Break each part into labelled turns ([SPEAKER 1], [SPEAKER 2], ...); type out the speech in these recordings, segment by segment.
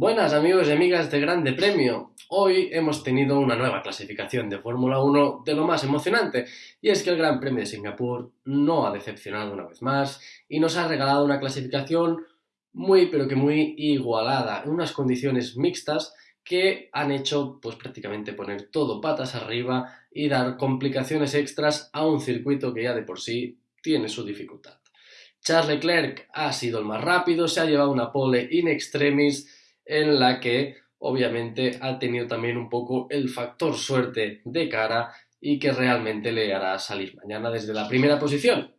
[SPEAKER 1] Buenas amigos y amigas de Grande Premio. Hoy hemos tenido una nueva clasificación de Fórmula 1 de lo más emocionante y es que el Gran Premio de Singapur no ha decepcionado una vez más y nos ha regalado una clasificación muy pero que muy igualada, en unas condiciones mixtas que han hecho pues prácticamente poner todo patas arriba y dar complicaciones extras a un circuito que ya de por sí tiene su dificultad. Charles Leclerc ha sido el más rápido, se ha llevado una pole in extremis en la que obviamente ha tenido también un poco el factor suerte de cara y que realmente le hará salir mañana desde la primera posición.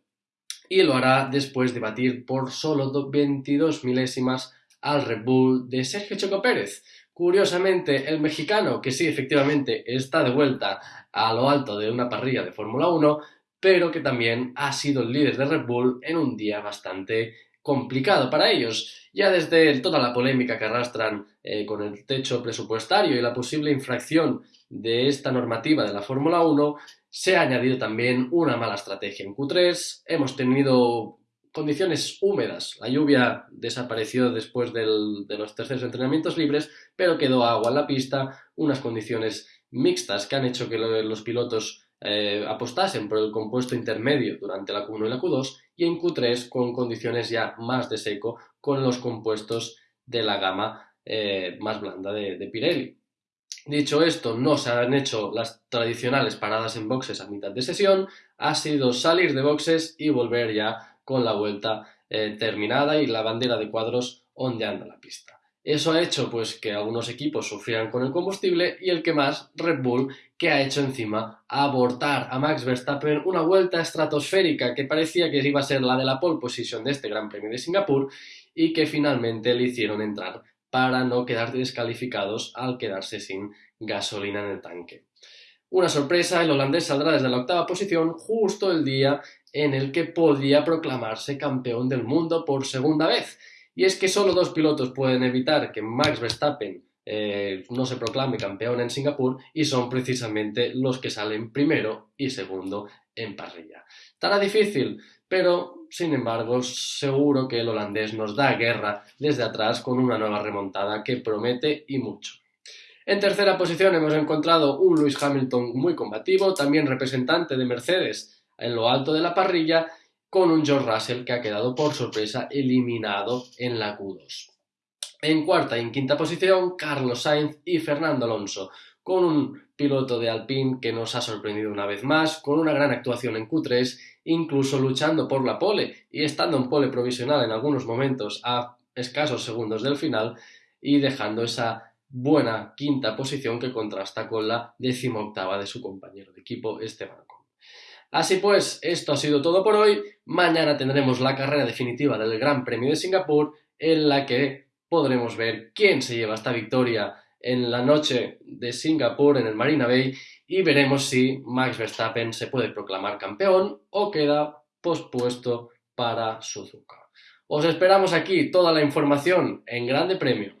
[SPEAKER 1] Y lo hará después de batir por solo 22 milésimas al Red Bull de Sergio Checo Pérez. Curiosamente, el mexicano, que sí, efectivamente está de vuelta a lo alto de una parrilla de Fórmula 1, pero que también ha sido el líder de Red Bull en un día bastante complicado para ellos. Ya desde toda la polémica que arrastran eh, con el techo presupuestario y la posible infracción de esta normativa de la Fórmula 1, se ha añadido también una mala estrategia en Q3. Hemos tenido condiciones húmedas. La lluvia desapareció después de los terceros entrenamientos libres, pero quedó agua en la pista, unas condiciones mixtas que han hecho que los pilotos eh, apostasen por el compuesto intermedio durante la Q1 y la Q2 y en Q3 con condiciones ya más de seco con los compuestos de la gama eh, más blanda de, Pirelli. Dicho esto, no se han hecho las tradicionales paradas en boxes a mitad de sesión, ha sido salir de boxes y volver ya con la vuelta eh, terminada y la bandera de cuadros ondeando la pista. Eso ha hecho pues que algunos equipos sufrieran con el combustible y el que más, Red Bull, que ha hecho encima abortar a Max Verstappen una vuelta estratosférica que parecía que iba a ser la de la pole position de este Gran Premio de Singapur y que finalmente le hicieron entrar para no quedar descalificados al quedarse sin gasolina en el tanque. Una sorpresa, el holandés saldrá desde la octava posición justo el día en el que podía proclamarse campeón del mundo por segunda vez y es que solo dos pilotos pueden evitar que Max Verstappen eh, no se proclame campeón en Singapur y son precisamente los que salen primero y segundo en parrilla. Estará difícil, pero sin embargo seguro que el holandés nos da guerra desde atrás con una nueva remontada que promete y mucho. En tercera posición hemos encontrado un Lewis Hamilton muy combativo, también representante de Mercedes en lo alto de la parrilla con un George Russell que ha quedado por sorpresa eliminado en la Q2. En cuarta y en quinta posición, Carlos Sainz y Fernando Alonso, con un piloto de Alpine que nos ha sorprendido una vez más, con una gran actuación en Q3, incluso luchando por la pole y estando en pole provisional en algunos momentos a escasos segundos del final y dejando esa buena quinta posición que contrasta con la decimoctava de su compañero de equipo Esteban Así pues, esto ha sido todo por hoy. Mañana tendremos la carrera definitiva del Gran Premio de Singapur, en la que podremos ver quién se lleva esta victoria en la noche de Singapur en el Marina Bay y veremos si Max Verstappen se puede proclamar campeón o queda pospuesto para Suzuka. Os esperamos aquí toda la información en Grande Premio.